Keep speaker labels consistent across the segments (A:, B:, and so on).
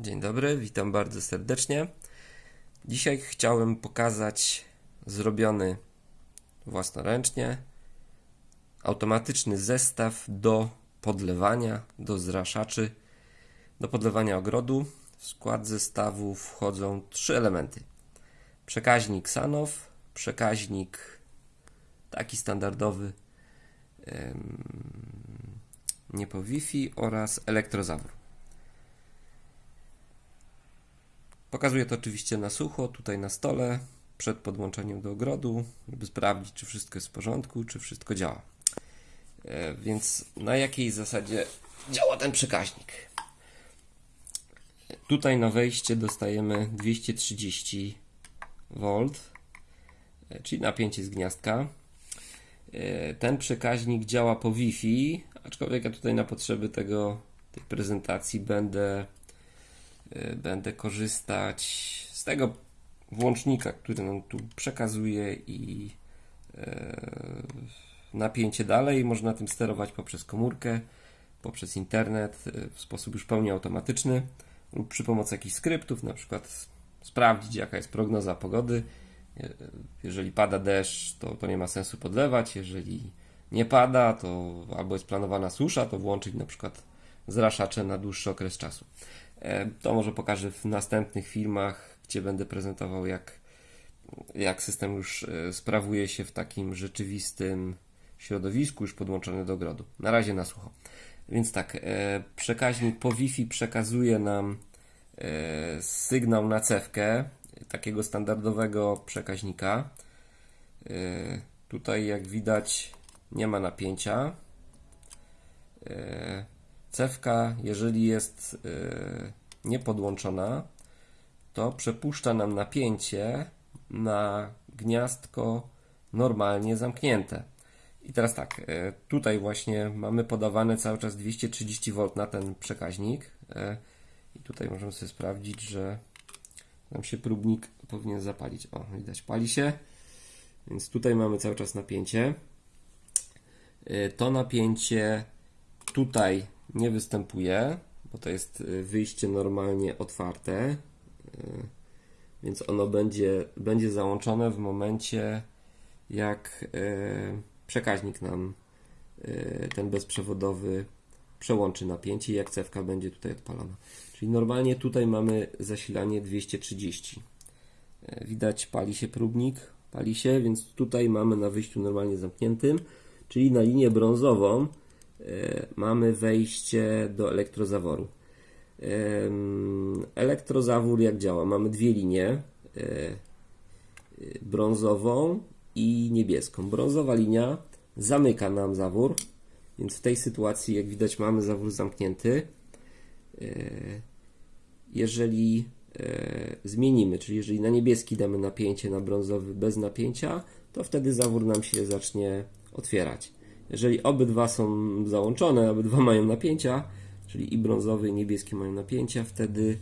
A: Dzień dobry, witam bardzo serdecznie. Dzisiaj chciałem pokazać zrobiony własnoręcznie automatyczny zestaw do podlewania, do zraszaczy, do podlewania ogrodu. W skład zestawu wchodzą trzy elementy: przekaźnik Sanow, przekaźnik taki standardowy, nie po Wi-Fi oraz elektrozawór. Pokazuję to oczywiście na sucho, tutaj na stole, przed podłączeniem do ogrodu, żeby sprawdzić, czy wszystko jest w porządku, czy wszystko działa. E, Więc na jakiej zasadzie działa ten przekaźnik? Tutaj na wejście dostajemy 230 V, e, czyli napięcie z gniazdka. E, Ten przekaźnik działa po Wi-Fi, aczkolwiek ja tutaj na potrzeby tego, tej prezentacji będę będę korzystać z tego włącznika, który nam tu przekazuje i e, napięcie dalej. Można tym sterować poprzez komórkę, poprzez internet e, w sposób już pełni automatyczny lub przy pomocy jakichś skryptów, na przykład sprawdzić jaka jest prognoza pogody. E, Jeżeli pada deszcz, to, to nie ma sensu podlewać. Jeżeli nie pada, to albo jest planowana susza, to włączyć na przykład zraszacze na dłuższy okres czasu. E, To może pokażę w następnych filmach, gdzie będę prezentował, jak, jak system już e, sprawuje się w takim rzeczywistym środowisku, już podłączony do ogrodu. Na razie na sucho. Więc tak, e, przekaźnik po Wi-Fi przekazuje nam sygnał na cewkę takiego standardowego przekaźnika. Tutaj, jak widać, nie ma napięcia. Cewka, jeżeli jest e, niepodłączona, to przepuszcza nam napięcie na gniazdko normalnie zamknięte. I teraz tak, e, tutaj właśnie mamy podawane cały czas 230 V na ten przekaźnik. e, I tutaj możemy sobie sprawdzić, że nam się próbnik powinien zapalić. O, widać, pali się. Więc tutaj mamy cały czas napięcie. To napięcie tutaj nie występuje, bo to jest y, wyjście normalnie otwarte, y, więc ono będzie, będzie załączone w momencie, jak y, przekaźnik nam ten bezprzewodowy przełączy napięcie i jak cewka będzie tutaj odpalona. Czyli normalnie tutaj mamy zasilanie 230. Y, Widać, pali się próbnik, pali się, więc tutaj mamy na wyjściu normalnie zamkniętym, czyli na linię brązową mamy wejście do elektrozaworu. Em, Elektrozawór jak działa? Mamy dwie linie, e, e, brązową i niebieską. Brązowa linia zamyka nam zawór, więc w tej sytuacji, jak widać, mamy zawór zamknięty. E, Jeżeli e, zmienimy, czyli jeżeli na niebieski damy napięcie, na brązowy bez napięcia, to wtedy zawór nam się zacznie otwierać. Jeżeli obydwa są załączone, obydwa mają napięcia, czyli i brązowy i niebieski mają napięcia, wtedy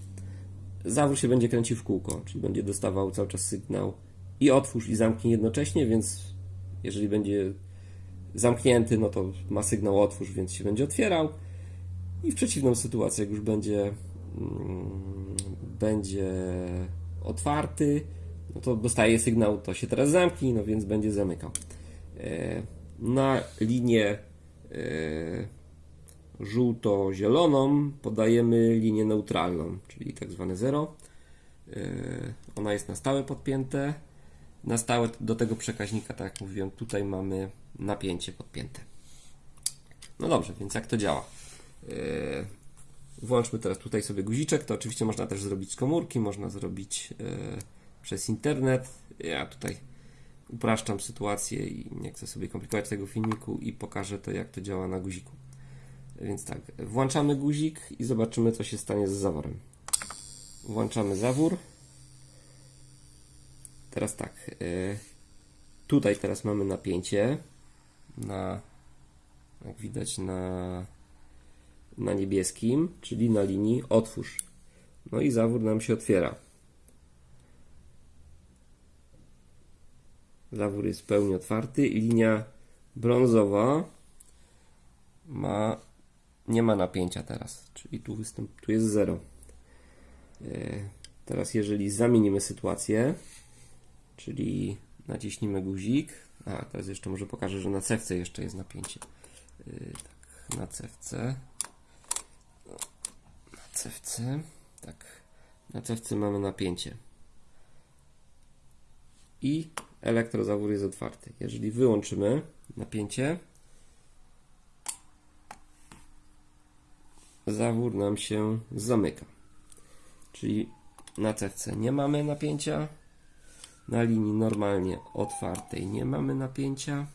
A: zawór się będzie kręcił w kółko, czyli będzie dostawał cały czas sygnał i otwórz i zamknij jednocześnie, więc jeżeli będzie zamknięty, no to ma sygnał otwórz, więc się będzie otwierał i w przeciwną sytuację, jak już będzie mm, będzie otwarty, no to dostaje sygnał, to się teraz zamknij, no więc będzie zamykał. E, Na linię e, żółto-zieloną podajemy linię neutralną, czyli tak zwane zero. E, Ona jest na stałe podpięte. Na stałe do tego przekaźnika, tak jak mówiłem, tutaj mamy napięcie podpięte. No dobrze, więc jak to działa? E, Włączmy teraz tutaj sobie guziczek. To oczywiście można też zrobić z komórki, można zrobić przez internet. Ja tutaj upraszczam sytuację i nie chcę sobie komplikować tego filmiku i pokażę to, jak to działa na guziku. Więc tak, włączamy guzik i zobaczymy, co się stanie z zaworem. Włączamy zawór. Teraz tak, e, tutaj teraz mamy napięcie na, jak widać, na na niebieskim, czyli na linii otwórz. No i zawór nam się otwiera. Zawór jest w pełni otwarty linia brązowa ma nie ma napięcia teraz, czyli tu, występ, tu jest 0. E, Teraz jeżeli zamienimy sytuację, czyli naciśnimy guzik, a teraz jeszcze może pokażę, że na cewce jeszcze jest napięcie. Yy, tak, na cewce. Na cewce. Tak. Na cewce mamy napięcie. I elektrozawór jest otwarty. Jeżeli wyłączymy napięcie, zawór nam się zamyka. Czyli na cewce nie mamy napięcia, na linii normalnie otwartej nie mamy napięcia.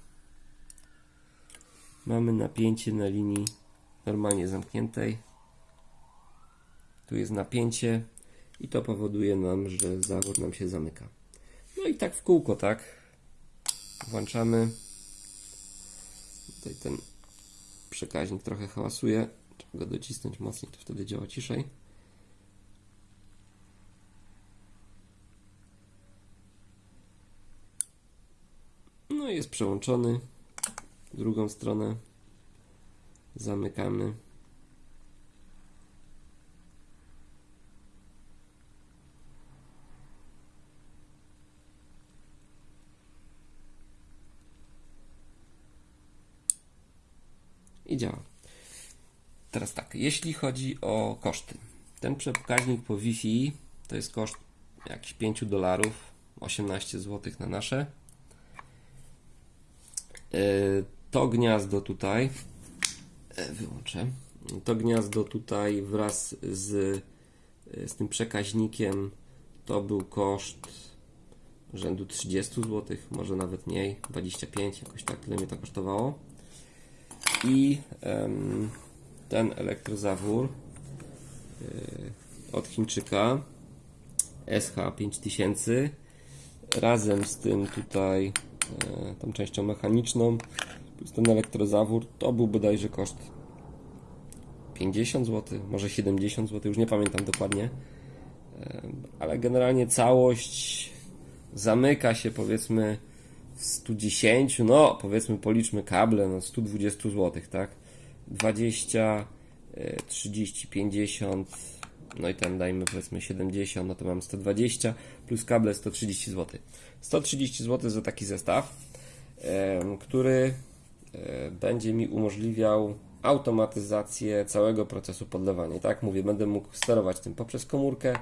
A: Mamy napięcie na linii normalnie zamkniętej. Tu jest napięcie i to powoduje nam, że zawór nam się zamyka. No i tak w kółko, tak? Włączamy. Tutaj ten przekaźnik trochę hałasuje. Trzeba go docisnąć mocniej, to wtedy działa ciszej. No i jest przełączony. Drugą stronę zamykamy. Działa. Teraz tak, jeśli chodzi o koszty. Ten przekaźnik po Wi-Fi to jest koszt jakichś 5 dolarów, 18 zł na nasze. E, to gniazdo tutaj e, wyłączę. To gniazdo tutaj wraz z, e, z tym przekaźnikiem to był koszt rzędu 30 zł, może nawet mniej, 25, jakoś tak tyle mnie to kosztowało. I ten elektrozawór od Chińczyka SH5000 razem z tym tutaj E, tą częścią mechaniczną, plus ten elektrozawór, to był bodajże koszt 50 zł, może 70 zł, już nie pamiętam dokładnie, e, ale generalnie całość zamyka się powiedzmy 110, no powiedzmy policzmy kable, no 120 zł, tak? 20, 30, 50, no i ten dajmy powiedzmy 70, no to mam 120 plus kable 130 zł. 130 zł za taki zestaw, który e, będzie mi umożliwiał automatyzację całego procesu podlewania. tak mówię, będę mógł sterować tym poprzez komórkę,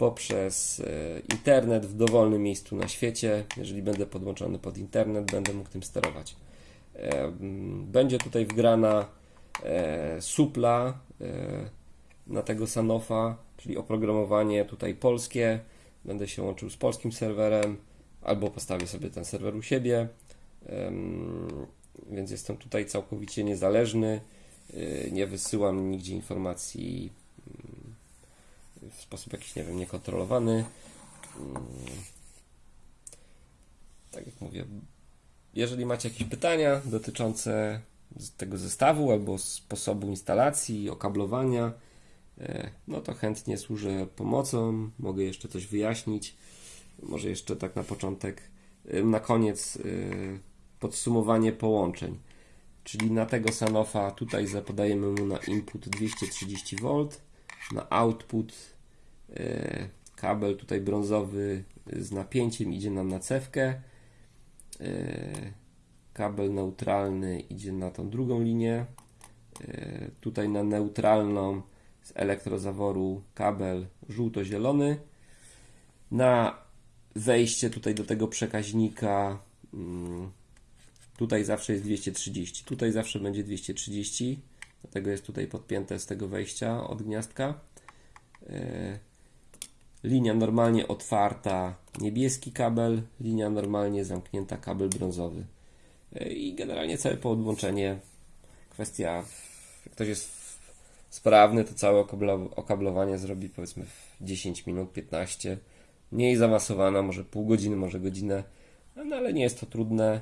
A: poprzez e, internet w dowolnym miejscu na świecie. Jeżeli będę podłączony pod internet, będę mógł tym sterować. Będzie tutaj wgrana e, supla na tego Sanofa, czyli oprogramowanie tutaj polskie. Będę się łączył z polskim serwerem albo postawię sobie ten serwer u siebie. Więc jestem tutaj całkowicie niezależny. Nie wysyłam nigdzie informacji w sposób jakiś, nie wiem, niekontrolowany. Mm. Tak jak mówię, jeżeli macie jakieś pytania dotyczące tego zestawu albo sposobu instalacji, okablowania, e, no to chętnie służę pomocą, mogę jeszcze coś wyjaśnić. Może jeszcze tak na początek, y, na koniec y, podsumowanie połączeń. Czyli na tego Sanofa tutaj zapodajemy mu na input 230V, na output kabel tutaj brązowy z napięciem idzie nam na cewkę. Kabel neutralny idzie na tą drugą linię. Tutaj na neutralną z elektrozaworu kabel żółto-zielony. Na wejście tutaj do tego przekaźnika mm, tutaj zawsze jest 230 tutaj zawsze będzie 230 dlatego jest tutaj podpięte z tego wejścia od gniazdka e, linia normalnie otwarta niebieski kabel linia normalnie zamknięta kabel brązowy. E, i generalnie całe podłączenie kwestia jak ktoś jest sprawny to całe okablowanie zrobi powiedzmy w 10 minut 15 mniej zaawansowana, może pół godziny, może godzinę, no ale nie jest to trudne.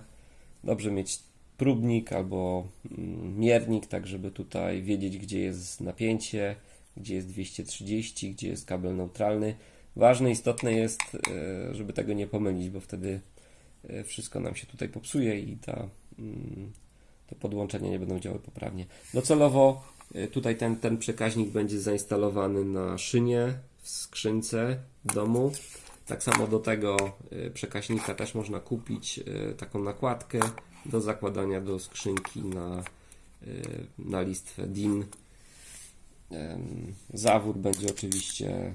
A: Dobrze mieć próbnik albo mm, miernik, tak żeby tutaj wiedzieć, gdzie jest napięcie, gdzie jest 230, gdzie jest kabel neutralny. Ważne, istotne jest, e, żeby tego nie pomylić, bo wtedy e, wszystko nam się tutaj popsuje i ta, mm, te podłączenia nie będą działały poprawnie. Docelowo e, tutaj ten, ten przekaźnik będzie zainstalowany na szynie w skrzynce w domu. Tak samo do tego przekaźnika też można kupić taką nakładkę do zakładania do skrzynki na, na listwę DIN. Zawór będzie oczywiście,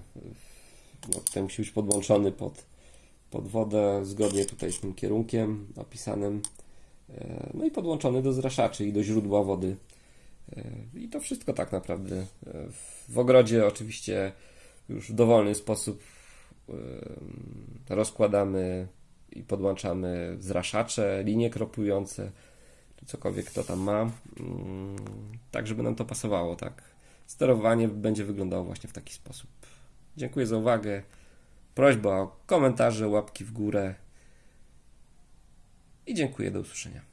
A: no, tutaj musi być podłączony pod, pod wodę, zgodnie tutaj z tym kierunkiem opisanym. E, No i podłączony do zraszaczy i do źródła wody. E, I to wszystko tak naprawdę. E, W ogrodzie oczywiście już w dowolny sposób rozkładamy i podłączamy zraszacze, linie kropujące, czy cokolwiek kto tam ma, mm, tak żeby nam to pasowało, tak. Sterowanie będzie wyglądało właśnie w taki sposób. Dziękuję za uwagę. Prośba o komentarze, łapki w górę i dziękuję, do usłyszenia.